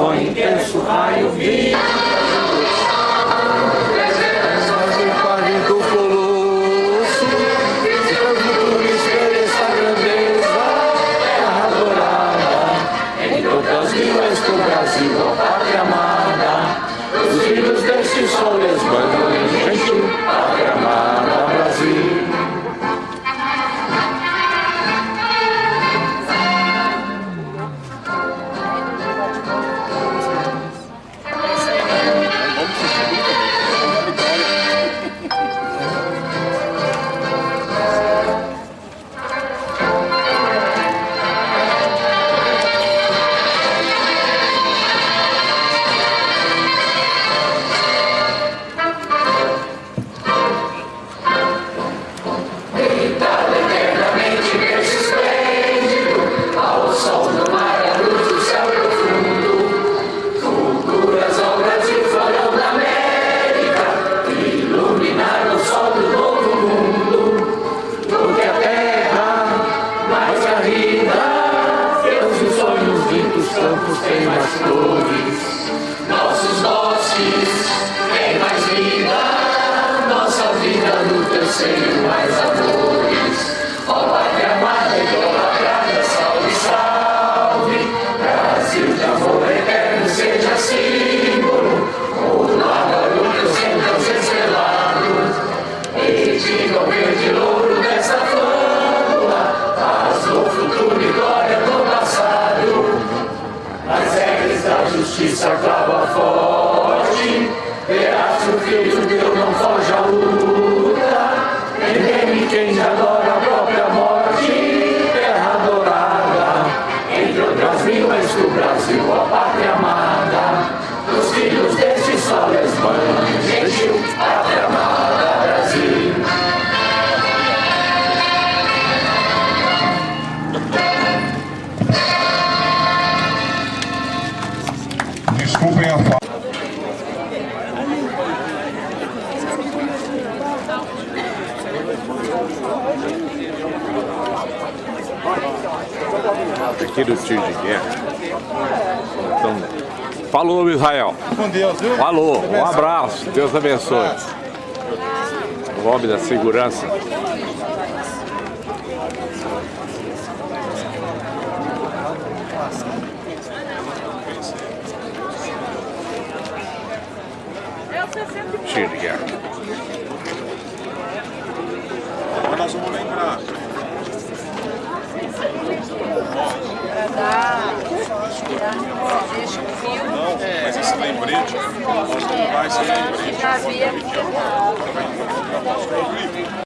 só intenso raio vivo. Jesus our God. converter os tiros de guerra. Então, falou, Israel. Com Deus, viu? Falou. Um abraço. Deus abençoe. O lobby da segurança. Tio de guerra. Mas nós vamos lembrar. Nice.